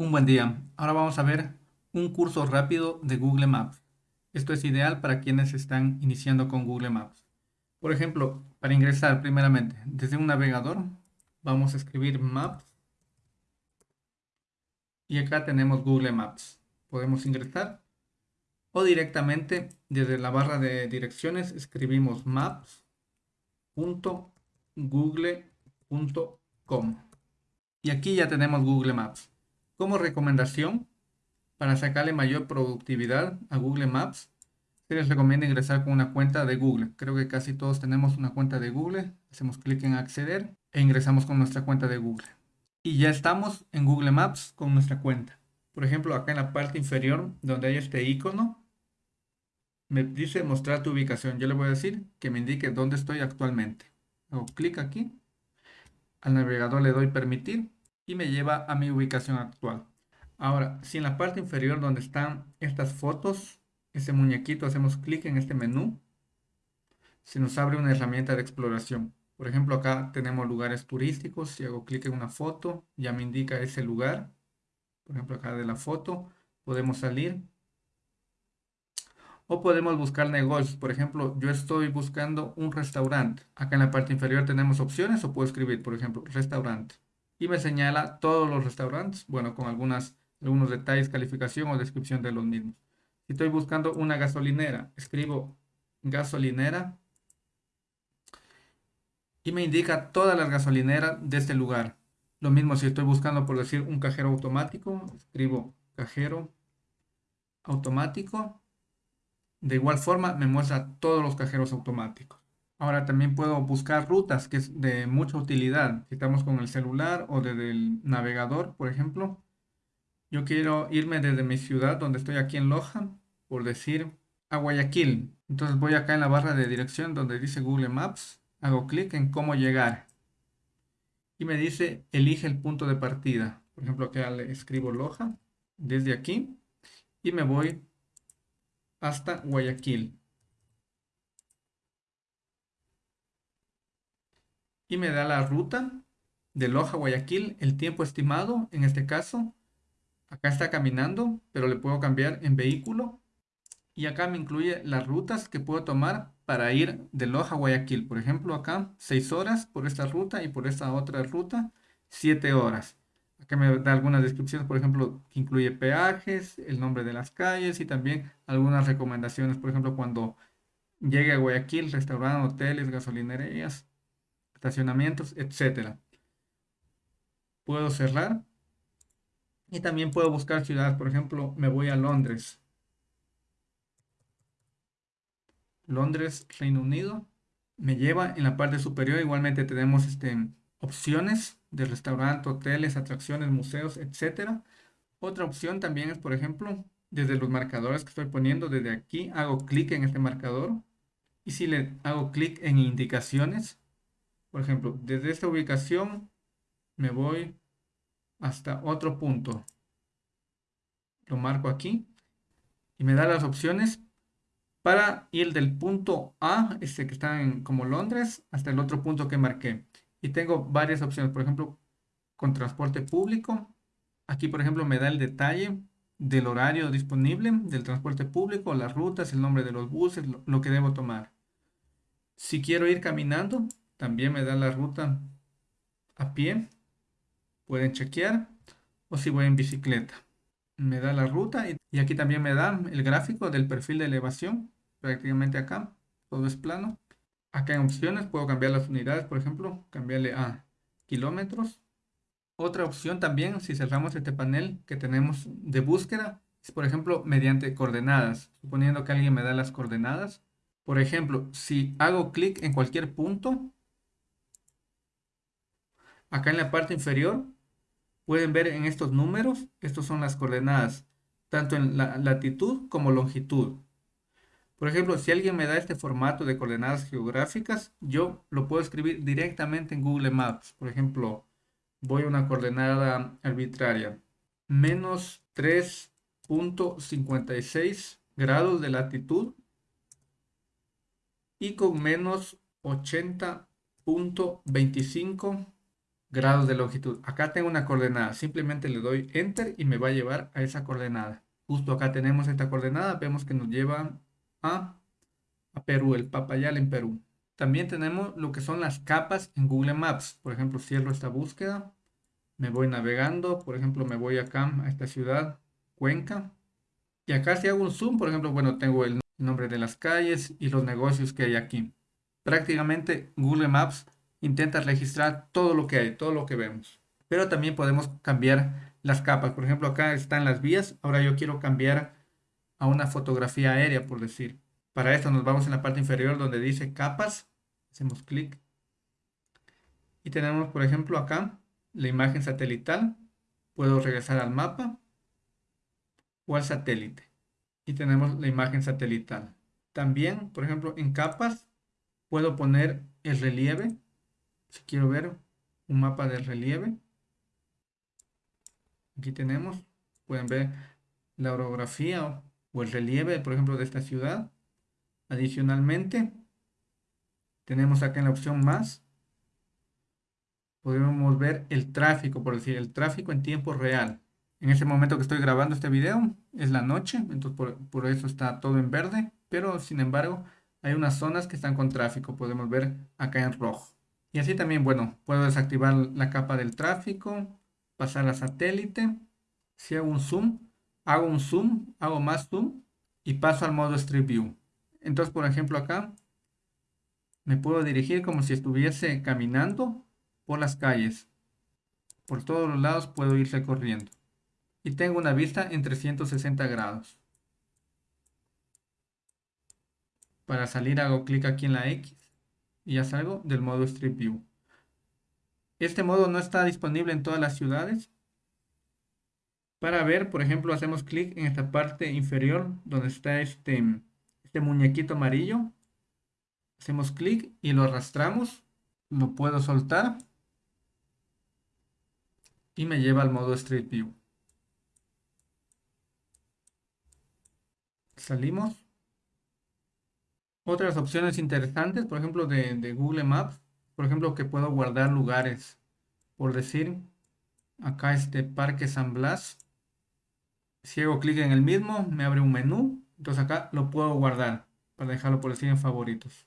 Un buen día. Ahora vamos a ver un curso rápido de Google Maps. Esto es ideal para quienes están iniciando con Google Maps. Por ejemplo, para ingresar primeramente desde un navegador, vamos a escribir Maps. Y acá tenemos Google Maps. Podemos ingresar o directamente desde la barra de direcciones escribimos maps.google.com. Y aquí ya tenemos Google Maps. Como recomendación, para sacarle mayor productividad a Google Maps, se les recomienda ingresar con una cuenta de Google. Creo que casi todos tenemos una cuenta de Google. Hacemos clic en acceder e ingresamos con nuestra cuenta de Google. Y ya estamos en Google Maps con nuestra cuenta. Por ejemplo, acá en la parte inferior, donde hay este icono, me dice mostrar tu ubicación. Yo le voy a decir que me indique dónde estoy actualmente. Hago clic aquí. Al navegador le doy permitir y me lleva a mi ubicación actual. Ahora, si en la parte inferior donde están estas fotos, ese muñequito, hacemos clic en este menú, se nos abre una herramienta de exploración. Por ejemplo, acá tenemos lugares turísticos. Si hago clic en una foto, ya me indica ese lugar. Por ejemplo, acá de la foto, podemos salir. O podemos buscar negocios. Por ejemplo, yo estoy buscando un restaurante. Acá en la parte inferior tenemos opciones o puedo escribir, por ejemplo, restaurante y me señala todos los restaurantes, bueno, con algunas, algunos detalles, calificación o descripción de los mismos. Si estoy buscando una gasolinera, escribo gasolinera y me indica todas las gasolineras de este lugar. Lo mismo si estoy buscando, por decir, un cajero automático, escribo cajero automático. De igual forma me muestra todos los cajeros automáticos. Ahora también puedo buscar rutas, que es de mucha utilidad. Si estamos con el celular o desde el navegador, por ejemplo. Yo quiero irme desde mi ciudad, donde estoy aquí en Loja, por decir a Guayaquil. Entonces voy acá en la barra de dirección donde dice Google Maps. Hago clic en cómo llegar. Y me dice elige el punto de partida. Por ejemplo, acá le escribo Loja desde aquí. Y me voy hasta Guayaquil. Y me da la ruta de Loja Guayaquil, el tiempo estimado en este caso. Acá está caminando, pero le puedo cambiar en vehículo. Y acá me incluye las rutas que puedo tomar para ir de Loja a Guayaquil. Por ejemplo, acá 6 horas por esta ruta y por esta otra ruta 7 horas. Acá me da algunas descripciones, por ejemplo, que incluye peajes, el nombre de las calles y también algunas recomendaciones. Por ejemplo, cuando llegue a Guayaquil, restaurantes, hoteles, gasolinerías, estacionamientos, etcétera. Puedo cerrar y también puedo buscar ciudades. Por ejemplo, me voy a Londres. Londres, Reino Unido. Me lleva en la parte superior. Igualmente tenemos este, opciones de restaurante, hoteles, atracciones, museos, etcétera. Otra opción también es, por ejemplo, desde los marcadores que estoy poniendo, desde aquí hago clic en este marcador. Y si le hago clic en indicaciones, por ejemplo, desde esta ubicación me voy hasta otro punto. Lo marco aquí y me da las opciones para ir del punto A, este que está en como Londres, hasta el otro punto que marqué. Y tengo varias opciones, por ejemplo, con transporte público. Aquí, por ejemplo, me da el detalle del horario disponible del transporte público, las rutas, el nombre de los buses, lo, lo que debo tomar. Si quiero ir caminando, también me da la ruta a pie. Pueden chequear. O si voy en bicicleta. Me da la ruta y, aquí también me da el gráfico del perfil de elevación. Prácticamente acá. Todo es plano. Acá en opciones puedo cambiar las unidades. Por ejemplo, cambiarle a kilómetros. Otra opción también, si cerramos este panel que tenemos de búsqueda, es por ejemplo mediante coordenadas. Suponiendo que alguien me da las coordenadas. Por ejemplo, si hago clic en cualquier punto, Acá en la parte inferior pueden ver en estos números, estos son las coordenadas, tanto en la latitud como longitud. Por ejemplo, si alguien me da este formato de coordenadas geográficas, yo lo puedo escribir directamente en Google Maps. Por ejemplo, voy a una coordenada arbitraria, menos 3.56 grados de latitud y con menos 80.25 grados de longitud. Acá tengo una coordenada, simplemente le doy enter y me va a llevar a esa coordenada. Justo acá tenemos esta coordenada, vemos que nos lleva a, a Perú, el Papayal en Perú. También tenemos lo que son las capas en Google Maps. Por ejemplo, cierro esta búsqueda, me voy navegando, por ejemplo, me voy acá a esta ciudad, Cuenca. Y acá si hago un zoom, por ejemplo, bueno, tengo el nombre de las calles y los negocios que hay aquí. Prácticamente Google Maps intenta registrar todo lo que hay, todo lo que vemos. Pero también podemos cambiar las capas. Por ejemplo, acá están las vías. Ahora yo quiero cambiar a una fotografía aérea, por decir. Para esto nos vamos en la parte inferior donde dice capas. Hacemos clic. Y tenemos, por ejemplo, acá la imagen satelital. Puedo regresar al mapa o al satélite. Y tenemos la imagen satelital. También, por ejemplo, en capas puedo poner el relieve si quiero ver un mapa del relieve, aquí tenemos, pueden ver la orografía o el relieve, por ejemplo, de esta ciudad. Adicionalmente, tenemos acá en la opción más, podemos ver el tráfico, por decir, el tráfico en tiempo real. En ese momento que estoy grabando este video, es la noche, entonces por, por eso está todo en verde, pero sin embargo, hay unas zonas que están con tráfico, podemos ver acá en rojo. Y así también, bueno, puedo desactivar la capa del tráfico, pasar a satélite. Si hago un zoom, hago un zoom, hago más zoom y paso al modo Street View. Entonces, por ejemplo, acá me puedo dirigir como si estuviese caminando por las calles. Por todos los lados puedo ir recorriendo. Y tengo una vista en 360 grados. Para salir hago clic aquí en la X ya salgo del modo Street View. Este modo no está disponible en todas las ciudades. Para ver, por ejemplo, hacemos clic en esta parte inferior donde está este, este muñequito amarillo. Hacemos clic y lo arrastramos. Lo puedo soltar. Y me lleva al modo Street View. Salimos. Otras opciones interesantes, por ejemplo, de, Google Maps, por ejemplo, que puedo guardar lugares. Por decir, acá este Parque San Blas. Si hago clic en el mismo, me abre un menú. Entonces acá lo puedo guardar para dejarlo por decir en favoritos.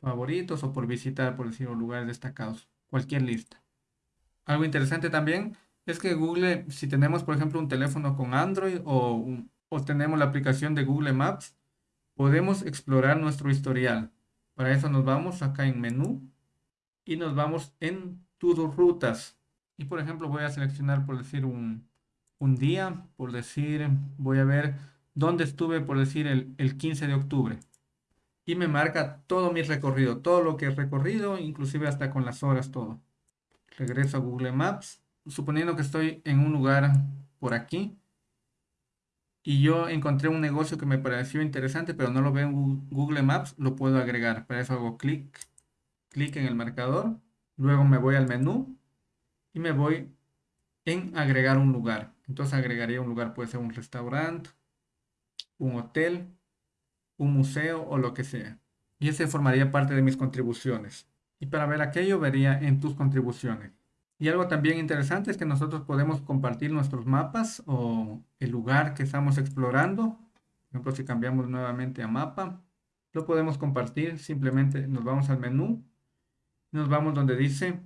Favoritos o por visitar, por decir, lugares destacados. Cualquier lista. Algo interesante también es que Google, si tenemos por ejemplo un teléfono con Android o, o tenemos la aplicación de Google Maps, podemos explorar nuestro historial. Para eso nos vamos acá en menú y nos vamos en tus rutas. Y por ejemplo voy a seleccionar por decir un, día, por decir voy a ver dónde estuve por decir el, el 15 de octubre. Y me marca todo mi recorrido, todo lo que he recorrido, inclusive hasta con las horas, todo. Regreso a Google Maps, suponiendo que estoy en un lugar por aquí y yo encontré un negocio que me pareció interesante, pero no lo veo en Google Maps, lo puedo agregar. Para eso hago clic, clic en el marcador, luego me voy al menú y me voy en agregar un lugar. Entonces agregaría un lugar, puede ser un restaurante, un hotel, un museo o lo que sea. Y ese formaría parte de mis contribuciones. Y para ver aquello vería en tus contribuciones. Y algo también interesante es que nosotros podemos compartir nuestros mapas o el lugar que estamos explorando. Por ejemplo, si cambiamos nuevamente a mapa, lo podemos compartir. Simplemente nos vamos al menú, nos vamos donde dice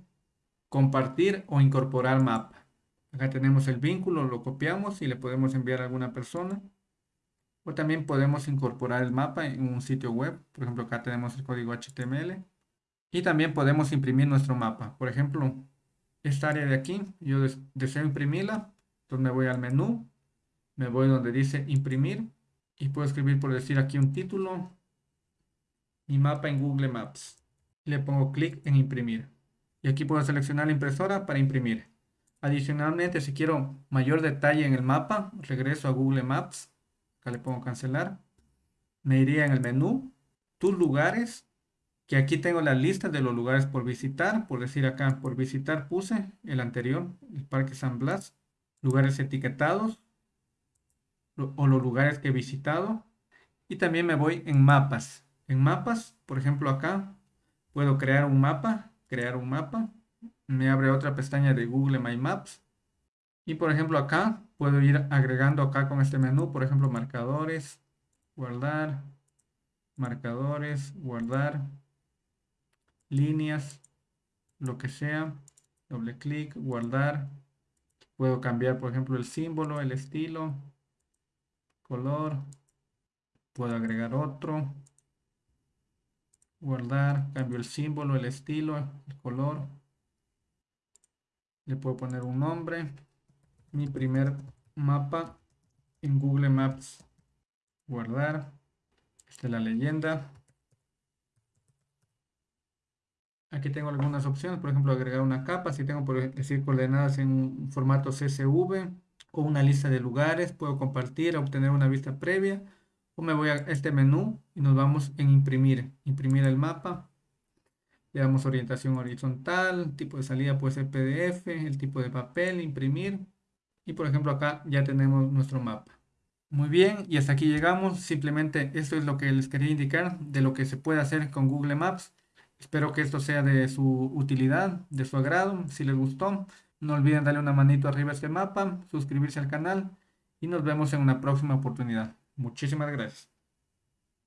compartir o incorporar mapa. Acá tenemos el vínculo, lo copiamos y le podemos enviar a alguna persona. O también podemos incorporar el mapa en un sitio web. Por ejemplo, acá tenemos el código HTML. Y también podemos imprimir nuestro mapa. Por ejemplo, esta área de aquí, yo deseo imprimirla, entonces me voy al menú, me voy donde dice imprimir y puedo escribir por decir aquí un título, mi mapa en Google Maps. Le pongo clic en imprimir y aquí puedo seleccionar la impresora para imprimir. Adicionalmente, si quiero mayor detalle en el mapa, regreso a Google Maps, acá le pongo cancelar, me iría en el menú, tus lugares que aquí tengo la lista de los lugares por visitar, por decir acá, por visitar puse el anterior, el Parque San Blas, lugares etiquetados o los lugares que he visitado y también me voy en mapas. En mapas, por ejemplo acá, puedo crear un mapa, crear un mapa, me abre otra pestaña de Google My Maps. Y por ejemplo acá puedo ir agregando acá con este menú, por ejemplo, marcadores, guardar, marcadores, guardar, líneas, lo que sea, doble clic, guardar. Puedo cambiar, por ejemplo, el símbolo, el estilo, color. Puedo agregar otro, guardar, cambio el símbolo, el estilo, el color. Le puedo poner un nombre. Mi primer mapa en Google Maps. Guardar. Esta es la leyenda. Aquí tengo algunas opciones, por ejemplo, agregar una capa. Si tengo, por decir, coordenadas en un formato CSV o una lista de lugares, puedo compartir, obtener una vista previa o me voy a este menú y nos vamos en imprimir, imprimir el mapa. Le damos orientación horizontal, tipo de salida puede ser PDF, el tipo de papel, imprimir. Y por ejemplo acá ya tenemos nuestro mapa. Muy bien, y hasta aquí llegamos. Simplemente esto es lo que les quería indicar de lo que se puede hacer con Google Maps. Espero que esto sea de su utilidad, de su agrado. Si les gustó, no olviden darle una manito arriba a este mapa, suscribirse al canal y nos vemos en una próxima oportunidad. Muchísimas gracias.